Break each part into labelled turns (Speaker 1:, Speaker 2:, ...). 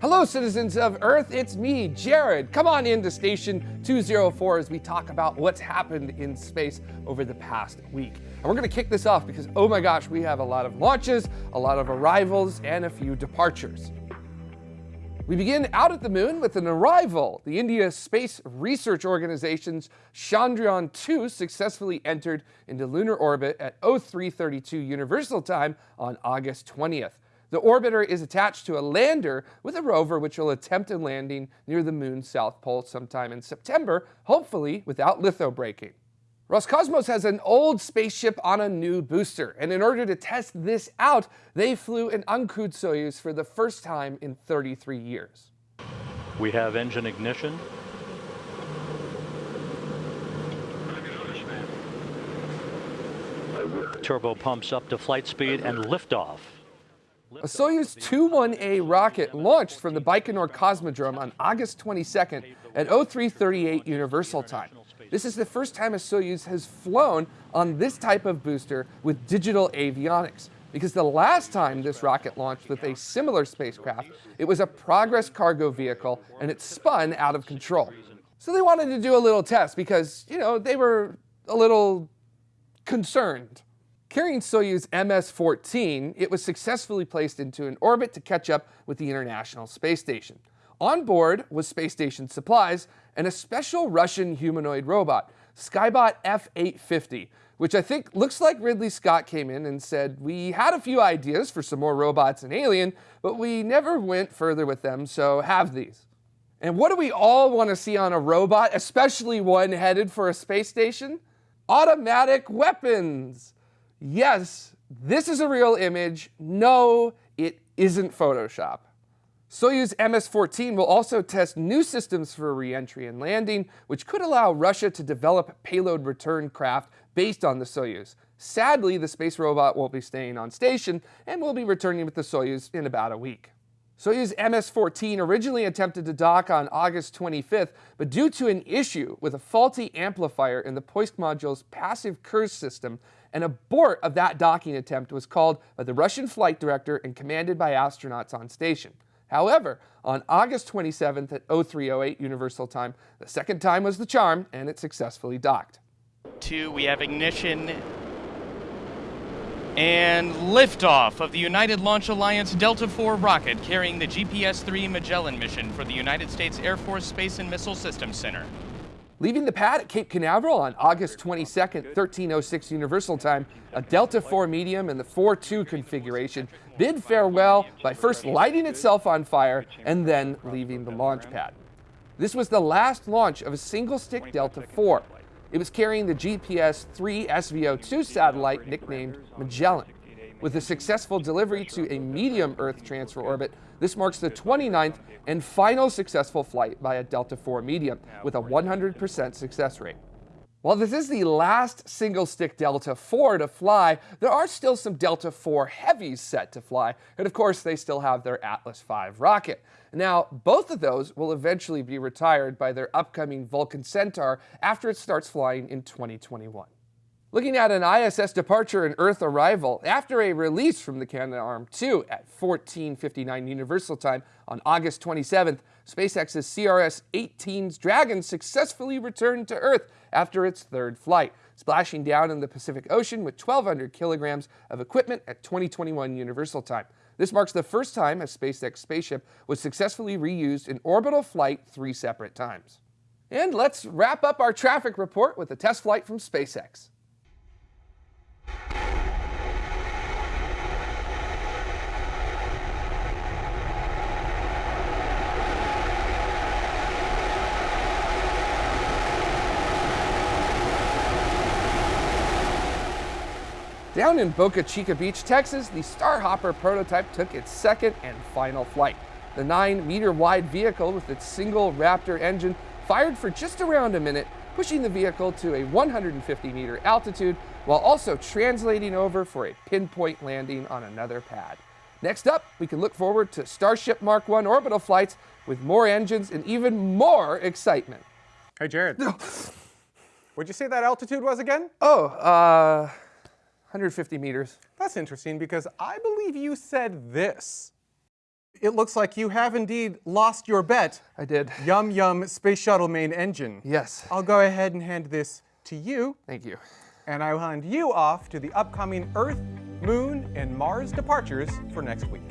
Speaker 1: Hello, citizens of Earth. It's me, Jared. Come on into Station 204 as we talk about what's happened in space over the past week. And we're going to kick this off because, oh my gosh, we have a lot of launches, a lot of arrivals, and a few departures. We begin out at the moon with an arrival. The India Space Research Organization's Chandrayaan-2 successfully entered into lunar orbit at 0332 Universal Time on August 20th. The orbiter is attached to a lander with a rover which will attempt a landing near the moon's south pole sometime in September, hopefully without litho braking. Roscosmos has an old spaceship on a new booster, and in order to test this out, they flew an uncrewed Soyuz for the first time in 33 years.
Speaker 2: We have engine ignition. Turbo pumps up to flight speed and liftoff.
Speaker 1: A Soyuz 21A rocket launched from the Baikonur Cosmodrome on August 22nd at 0338 Universal Time. This is the first time a Soyuz has flown on this type of booster with digital avionics, because the last time this rocket launched with a similar spacecraft, it was a Progress cargo vehicle and it spun out of control. So they wanted to do a little test because, you know, they were a little concerned. Carrying Soyuz MS-14, it was successfully placed into an orbit to catch up with the International Space Station. On board was space station supplies and a special Russian humanoid robot, Skybot F-850, which I think looks like Ridley Scott came in and said, we had a few ideas for some more robots and Alien, but we never went further with them, so have these. And what do we all want to see on a robot, especially one headed for a space station? Automatic weapons! Yes, this is a real image. No, it isn't Photoshop. Soyuz MS-14 will also test new systems for reentry and landing, which could allow Russia to develop payload return craft based on the Soyuz. Sadly, the space robot won't be staying on station and will be returning with the Soyuz in about a week. Soyuz MS-14 originally attempted to dock on August 25th, but due to an issue with a faulty amplifier in the Poisk module's passive Kurs system, an abort of that docking attempt was called by the Russian flight director and commanded by astronauts on station. However, on August 27th at 0308 Universal Time, the second time was the charm and it successfully docked.
Speaker 3: Two, we have ignition and liftoff of the United Launch Alliance Delta IV rocket carrying the GPS-3 Magellan mission for the United States Air Force Space and Missile Systems Center.
Speaker 1: Leaving the pad at Cape Canaveral on August 22nd, 1306 Universal Time, a Delta IV medium in the 4-2 configuration. Bid farewell by first lighting itself on fire and then leaving the launch pad. This was the last launch of a single-stick Delta IV, it was carrying the GPS-3 SVO-2 satellite nicknamed Magellan. With a successful delivery to a medium Earth transfer orbit, this marks the 29th and final successful flight by a Delta IV medium with a 100% success rate. While this is the last single-stick Delta IV to fly, there are still some Delta IV Heavies set to fly, and of course they still have their Atlas V rocket. Now, both of those will eventually be retired by their upcoming Vulcan Centaur after it starts flying in 2021. Looking at an ISS departure and Earth arrival, after a release from the Canadarm2 at 1459 Universal Time on August 27th, SpaceX's CRS-18's Dragon successfully returned to Earth after its third flight, splashing down in the Pacific Ocean with 1,200 kilograms of equipment at 2021 Universal Time. This marks the first time a SpaceX spaceship was successfully reused in orbital flight three separate times. And let's wrap up our traffic report with a test flight from SpaceX. Down in Boca Chica Beach, Texas, the Starhopper prototype took its second and final flight. The 9-meter wide vehicle with its single Raptor engine fired for just around a minute, pushing the vehicle to a 150 meter altitude while also translating over for a pinpoint landing on another pad. Next up, we can look forward to Starship Mark 1 orbital flights with more engines and even more excitement.
Speaker 4: Hey, Jared. What'd you say that altitude was again?
Speaker 1: Oh, uh... 150 meters.
Speaker 4: That's interesting because I believe you said this. it looks like you have indeed lost your bet.
Speaker 1: I did.
Speaker 4: Yum Yum Space Shuttle main engine.
Speaker 1: Yes.
Speaker 4: I'll go ahead and hand this to you,
Speaker 1: Thank you.
Speaker 4: and I will hand you off to the upcoming Earth, Moon, and Mars departures for next week.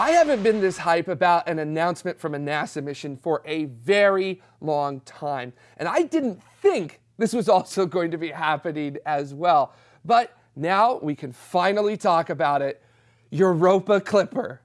Speaker 1: I haven't been this hype about an announcement from a NASA mission for a very long time. And I didn't think this was also going to be happening as well. But now we can finally talk about it Europa Clipper.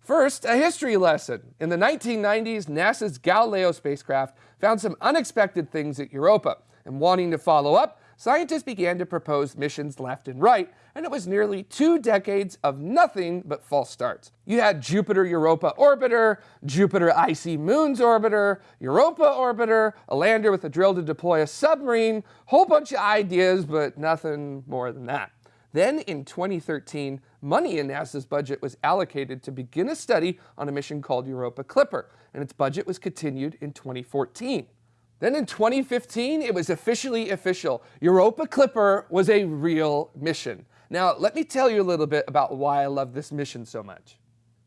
Speaker 1: First, a history lesson. In the 1990s, NASA's Galileo spacecraft found some unexpected things at Europa. And wanting to follow up, scientists began to propose missions left and right, and it was nearly two decades of nothing but false starts. You had Jupiter Europa Orbiter, Jupiter Icy Moons Orbiter, Europa Orbiter, a lander with a drill to deploy a submarine, whole bunch of ideas, but nothing more than that. Then in 2013, money in NASA's budget was allocated to begin a study on a mission called Europa Clipper, and its budget was continued in 2014. Then in 2015, it was officially official. Europa Clipper was a real mission. Now, let me tell you a little bit about why I love this mission so much.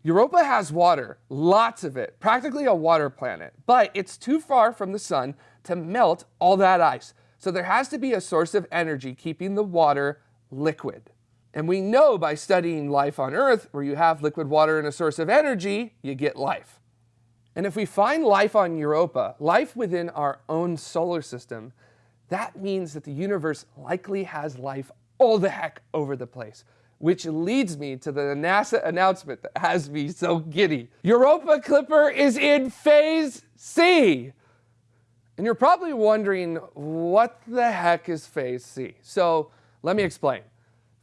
Speaker 1: Europa has water, lots of it, practically a water planet, but it's too far from the sun to melt all that ice. So there has to be a source of energy keeping the water liquid. And we know by studying life on Earth, where you have liquid water and a source of energy, you get life. And if we find life on Europa, life within our own solar system, that means that the universe likely has life all the heck over the place. Which leads me to the NASA announcement that has me so giddy. Europa Clipper is in phase C. And you're probably wondering, what the heck is phase C? So let me explain.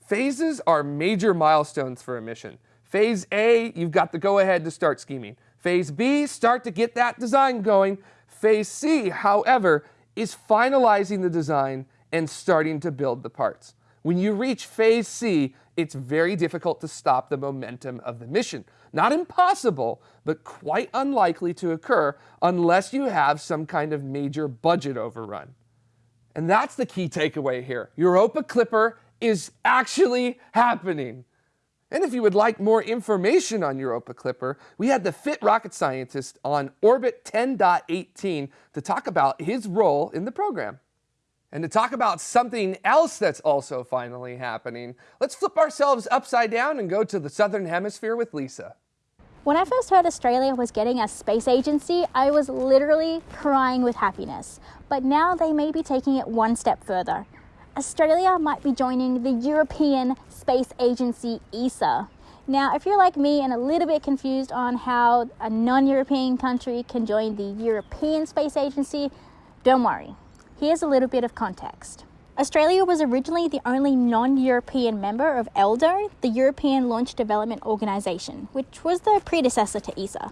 Speaker 1: Phases are major milestones for a mission. Phase A, you've got the go ahead to start scheming. Phase B, start to get that design going. Phase C, however, is finalizing the design and starting to build the parts. When you reach phase C, it's very difficult to stop the momentum of the mission. Not impossible, but quite unlikely to occur unless you have some kind of major budget overrun. And that's the key takeaway here. Europa Clipper is actually happening. And if you would like more information on Europa Clipper, we had the fit rocket scientist on Orbit 10.18 to talk about his role in the program. And to talk about something else that's also finally happening, let's flip ourselves upside down and go to the Southern Hemisphere with Lisa.
Speaker 5: When I first heard Australia was getting a space agency, I was literally crying with happiness. But now they may be taking it one step further. Australia might be joining the European Space Agency ESA. Now, if you're like me and a little bit confused on how a non European country can join the European Space Agency, don't worry. Here's a little bit of context. Australia was originally the only non European member of ELDO, the European Launch Development Organisation, which was the predecessor to ESA.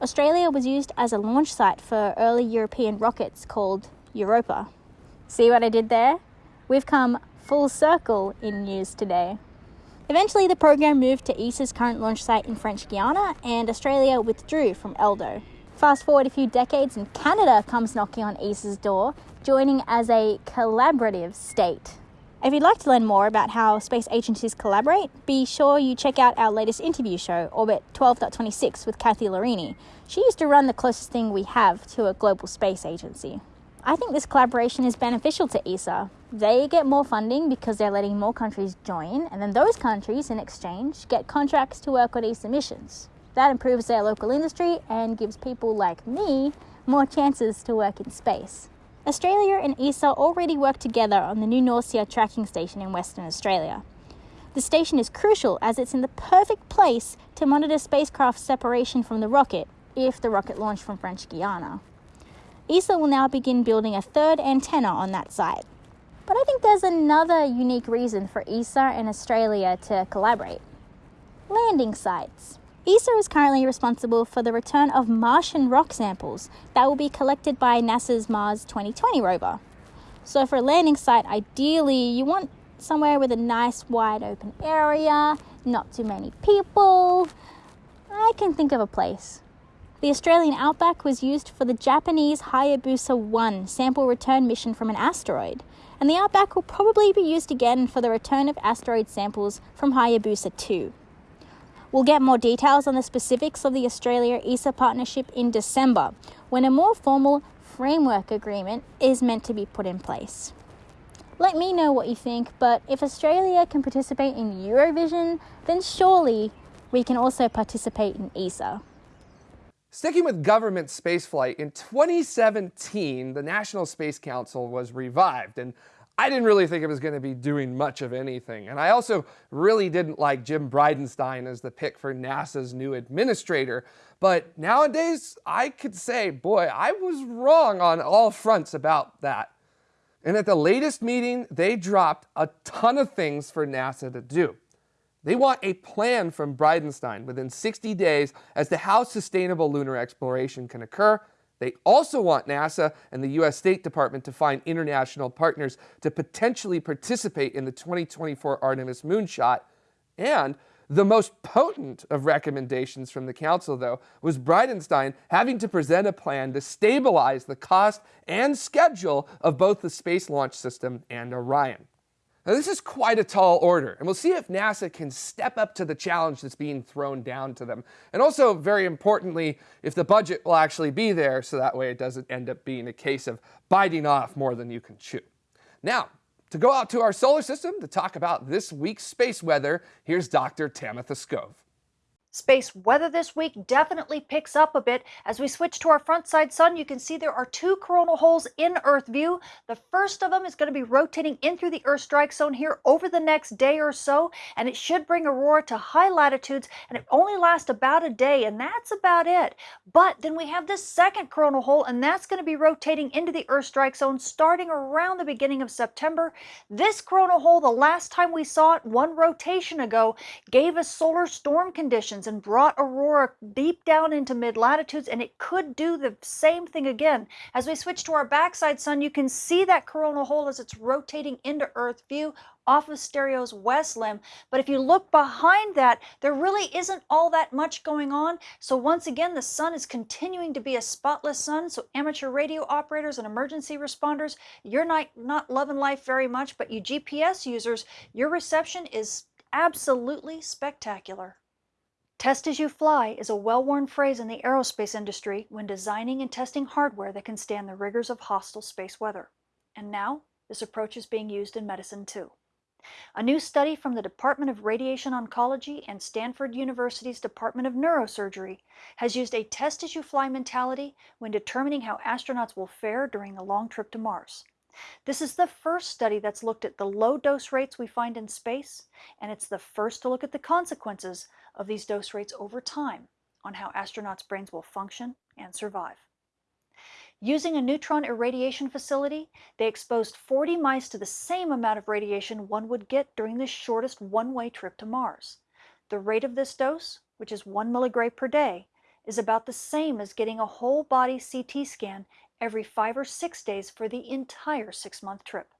Speaker 5: Australia was used as a launch site for early European rockets called Europa. See what I did there? We've come full circle in news today. Eventually, the program moved to ESA's current launch site in French Guiana, and Australia withdrew from ELDO. Fast forward a few decades, and Canada comes knocking on ESA's door, joining as a collaborative state. If you'd like to learn more about how space agencies collaborate, be sure you check out our latest interview show, Orbit 12.26, with Kathy Laurini. She used to run the closest thing we have to a global space agency. I think this collaboration is beneficial to ESA. They get more funding because they're letting more countries join, and then those countries, in exchange, get contracts to work on ESA missions. That improves their local industry and gives people like me more chances to work in space. Australia and ESA already work together on the new Norcia tracking station in Western Australia. The station is crucial as it's in the perfect place to monitor spacecraft separation from the rocket if the rocket launched from French Guiana. ESA will now begin building a third antenna on that site. But I think there's another unique reason for ESA and Australia to collaborate landing sites. ESA is currently responsible for the return of Martian rock samples that will be collected by NASA's Mars 2020 rover. So, for a landing site, ideally you want somewhere with a nice wide open area, not too many people. I can think of a place The Australian Outback was used for the Japanese Hayabusa 1 sample return mission from an asteroid, and the Outback will probably be used again for the return of asteroid samples from Hayabusa 2. We'll get more details on the specifics of the Australia ESA partnership in December, when a more formal framework agreement is meant to be put in place. Let me know what you think, but if Australia can participate in Eurovision, then surely we can also participate in ESA.
Speaker 1: Sticking with government spaceflight, in 2017, the National Space Council was revived, and I didn't really think it was going to be doing much of anything. And I also really didn't like Jim Bridenstine as the pick for NASA's new administrator. But nowadays, I could say, boy, I was wrong on all fronts about that. And at the latest meeting, they dropped a ton of things for NASA to do. They want a plan from Bridenstine within 60 days as to how sustainable lunar exploration can occur. They also want NASA and the U.S. State Department to find international partners to potentially participate in the 2024 Artemis moonshot. And the most potent of recommendations from the Council, though, was Bridenstine having to present a plan to stabilize the cost and schedule of both the Space Launch System and Orion. Now, this is quite a tall order, and we'll see if NASA can step up to the challenge that's being thrown down to them. And also, very importantly, if the budget will actually be there, so that way it doesn't end up being a case of biting off more than you can chew. Now, to go out to our solar system to talk about this week's space weather, here's Dr. Tamitha Skov.
Speaker 6: Space weather this week definitely picks up a bit. As we switch to our front side sun, you can see there are two coronal holes in Earth view. The first of them is going to be rotating in through the Earth strike zone here over the next day or so, and it should bring aurora to high latitudes, and it only lasts about a day, and that's about it. But then we have this second coronal hole, and that's going to be rotating into the Earth strike zone starting around the beginning of September. This coronal hole, the last time we saw it one rotation ago, gave us solar storm conditions and brought aurora deep down into mid latitudes, and it could do the same thing again. As we switch to our backside sun, you can see that coronal hole as it's rotating into Earth view off of Stereo's west limb. But if you look behind that, there really isn't all that much going on. So once again, the sun is continuing to be a spotless sun. So amateur radio operators and emergency responders, you're not, not loving life very much, but you GPS users, your reception is absolutely spectacular. Test as you fly is a well-worn phrase in the aerospace industry when designing and testing hardware that can stand the rigors of hostile space weather. And now, this approach is being used in medicine too. A new study from the Department of Radiation Oncology and Stanford University's Department of Neurosurgery has used a test as you fly mentality when determining how astronauts will fare during the long trip to Mars. This is the first study that's looked at the low dose rates we find in space, and it's the first to look at the consequences of these dose rates over time on how astronauts' brains will function and survive. Using a neutron irradiation facility, they exposed 40 mice to the same amount of radiation one would get during the shortest one-way trip to Mars. The rate of this dose, which is 1 milligray per day, is about the same as getting a whole body CT scan every five or six days for the entire six-month trip.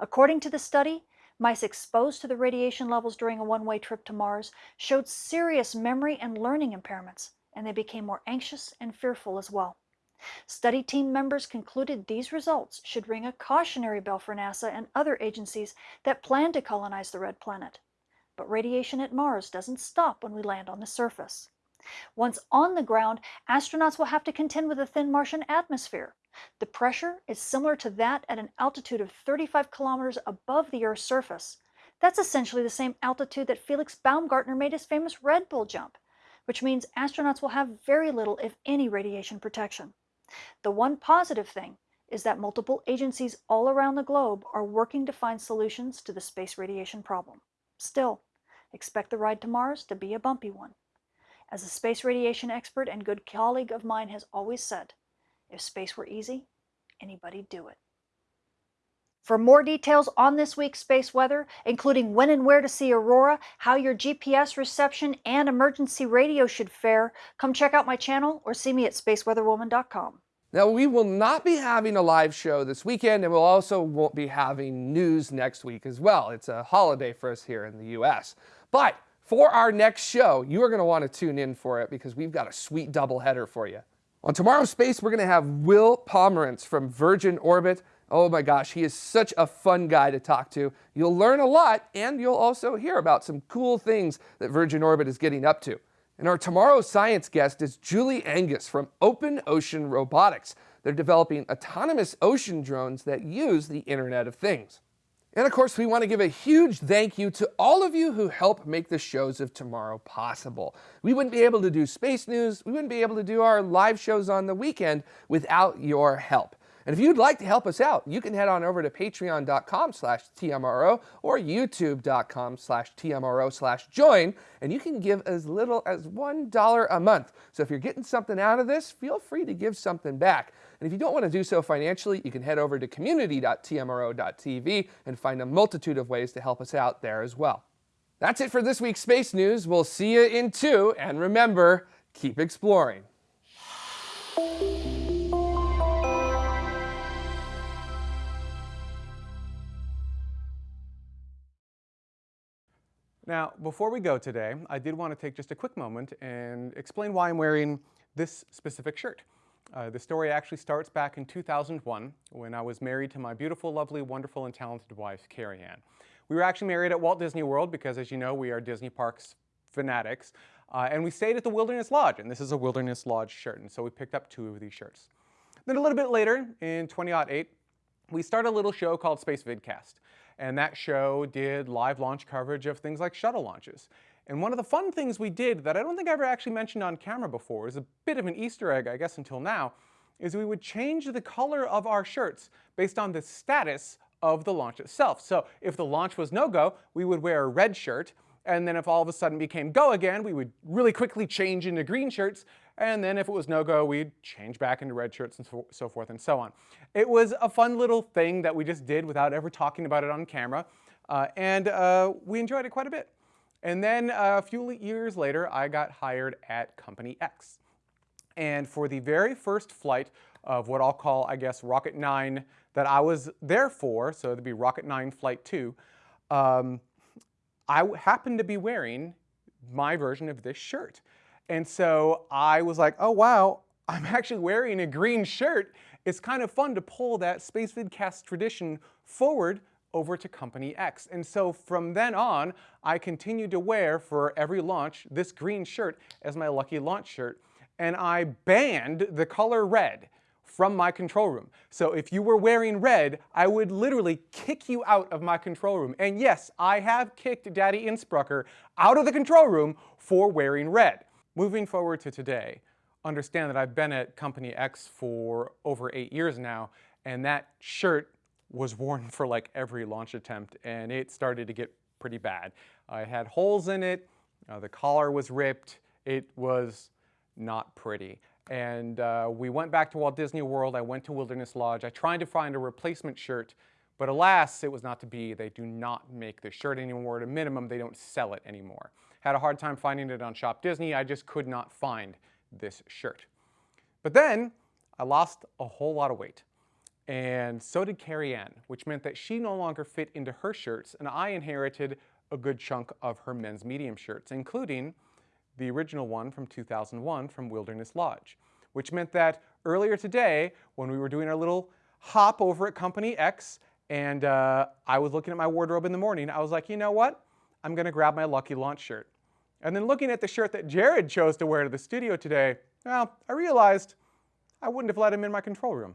Speaker 6: According to the study, Mice exposed to the radiation levels during a one-way trip to Mars showed serious memory and learning impairments, and they became more anxious and fearful as well. Study team members concluded these results should ring a cautionary bell for NASA and other agencies that plan to colonize the red planet. But radiation at Mars doesn't stop when we land on the surface. Once on the ground, astronauts will have to contend with a thin Martian atmosphere, the pressure is similar to that at an altitude of 35 kilometers above the Earth's surface. That's essentially the same altitude that Felix Baumgartner made his famous Red Bull jump, which means astronauts will have very little, if any, radiation protection. The one positive thing is that multiple agencies all around the globe are working to find solutions to the space radiation problem. Still, expect the ride to Mars to be a bumpy one. As a space radiation expert and good colleague of mine has always said, if space were easy, anybody'd do it. For more details on this week's space weather, including when and where to see aurora, how your GPS reception and emergency radio should fare, come check out my channel or see me at spaceweatherwoman.com.
Speaker 1: Now, we will not be having a live show this weekend, and we'll also won't be having news next week as well. It's a holiday for us here in the U.S. But For our next show, you are going to want to tune in for it because we've got a sweet double header for you. On tomorrow's space, we're going to have Will Pomerantz from Virgin Orbit. Oh my gosh, he is such a fun guy to talk to. You'll learn a lot and you'll also hear about some cool things that Virgin Orbit is getting up to. And our tomorrow's science guest is Julie Angus from Open Ocean Robotics. They're developing autonomous ocean drones that use the Internet of Things. And of course, we want to give a huge thank you to all of you who help make the shows of tomorrow possible. We wouldn't be able to do space news, we wouldn't be able to do our live shows on the weekend without your help. And if you'd like to help us out, you can head on over to patreon.com slash TMRO or youtube.com slash TMRO slash join, and you can give as little as $1 a month. So if you're getting something out of this, feel free to give something back. And if you don't want to do so financially, you can head over to community.tmro.tv and find a multitude of ways to help us out there as well. That's it for this week's Space News. We'll see you in two, and remember, keep exploring.
Speaker 4: Now, before we go today, I did want to take just a quick moment and explain why I'm wearing this specific shirt. Uh, the story actually starts back in 2001 when I was married to my beautiful, lovely, wonderful, and talented wife, Cariann. We were actually married at Walt Disney World because, as you know, we are Disney Parks fanatics. Uh, and we stayed at the Wilderness Lodge, and this is a Wilderness Lodge shirt, and so we picked up two of these shirts. Then a little bit later, in 2008, we started a little show called Space Vidcast. And that show did live launch coverage of things like shuttle launches. And one of the fun things we did that I don't think I ever actually mentioned on camera before, is a bit of an Easter egg, I guess, until now, is we would change the color of our shirts based on the status of the launch itself. So if the launch was no-go, we would wear a red shirt, and then if all of a sudden became go again, we would really quickly change into green shirts, and then if it was no-go, we'd change back into red shirts and so, so, forth and so on. It was a fun little thing that we just did without ever talking about it on camera, uh, and uh, we enjoyed it quite a bit. And then uh, a few years later, I got hired at Company X. And for the very first flight of what I'll call, I guess, Rocket 9 that I was there for, so it'd be Rocket 9 Flight 2, um, I happened to be wearing my version of this shirt. And so I was like, oh wow, I'm actually wearing a green shirt. It's kind of fun to pull that Space Vidcast tradition forward over to Company X. And so from then on, I continued to wear for every launch this green shirt as my lucky launch shirt. And I banned the color red from my control room. So if you were wearing red, I would literally kick you out of my control room. And yes, I have kicked Daddy Insprucker out of the control room for wearing red. Moving forward to today, understand that I've been at Company X for over eight years now, and that shirt was worn for like every launch attempt, and it started to get pretty bad. I had holes in it, uh, the collar was ripped, it was not pretty. And uh, we went back to Walt Disney World, I went to Wilderness Lodge, I tried to find a replacement shirt, but alas, it was not to be. They do not make the shirt anymore. At a minimum, they don't sell it anymore. Had a hard time finding it on Shop Disney. I just could not find this shirt. But then I lost a whole lot of weight. And so did Cariann, which meant that she no longer fit into her shirts, and I inherited a good chunk of her men's medium shirts, including the original one from 2001 from Wilderness Lodge, which meant that earlier today, when we were doing our little hop over at Company X, and uh, I was looking at my wardrobe in the morning, I was like, you know what? I'm gonna grab my Lucky Launch shirt. And then looking at the shirt that Jared chose to wear to the studio today, well, I realized I wouldn't have let him in my control room.